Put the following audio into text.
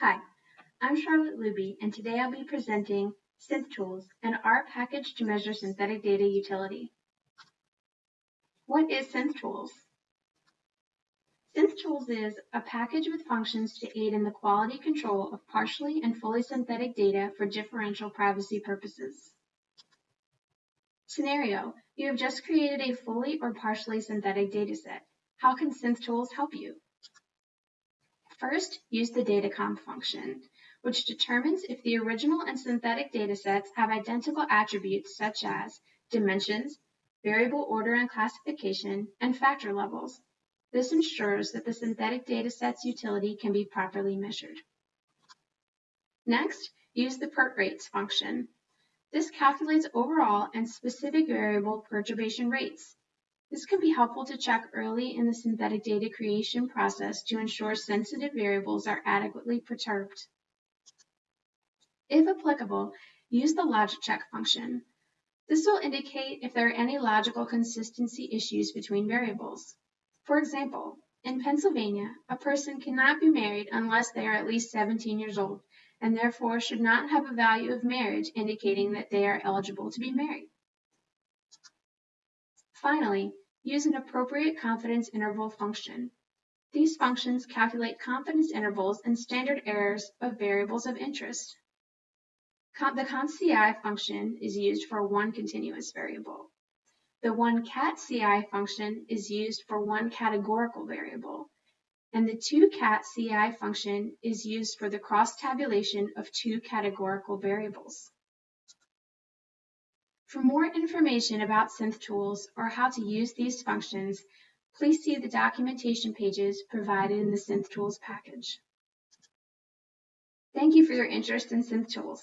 Hi, I'm Charlotte Luby, and today I'll be presenting SynthTools, an R package to measure synthetic data utility. What is SynthTools? SynthTools is a package with functions to aid in the quality control of partially and fully synthetic data for differential privacy purposes. Scenario, you have just created a fully or partially synthetic dataset. How can SynthTools help you? First, use the datacomp function, which determines if the original and synthetic datasets have identical attributes such as dimensions, variable order and classification, and factor levels. This ensures that the synthetic dataset's utility can be properly measured. Next, use the PERT rates function. This calculates overall and specific variable perturbation rates. This can be helpful to check early in the synthetic data creation process to ensure sensitive variables are adequately perturbed. If applicable, use the logic check function. This will indicate if there are any logical consistency issues between variables. For example, in Pennsylvania, a person cannot be married unless they are at least 17 years old and therefore should not have a value of marriage indicating that they are eligible to be married. Finally, use an appropriate confidence interval function. These functions calculate confidence intervals and standard errors of variables of interest. The cont_ci function is used for one continuous variable. The one cat CI function is used for one categorical variable, and the two cat CI function is used for the cross tabulation of two categorical variables. For more information about SynthTools or how to use these functions, please see the documentation pages provided in the SynthTools package. Thank you for your interest in SynthTools.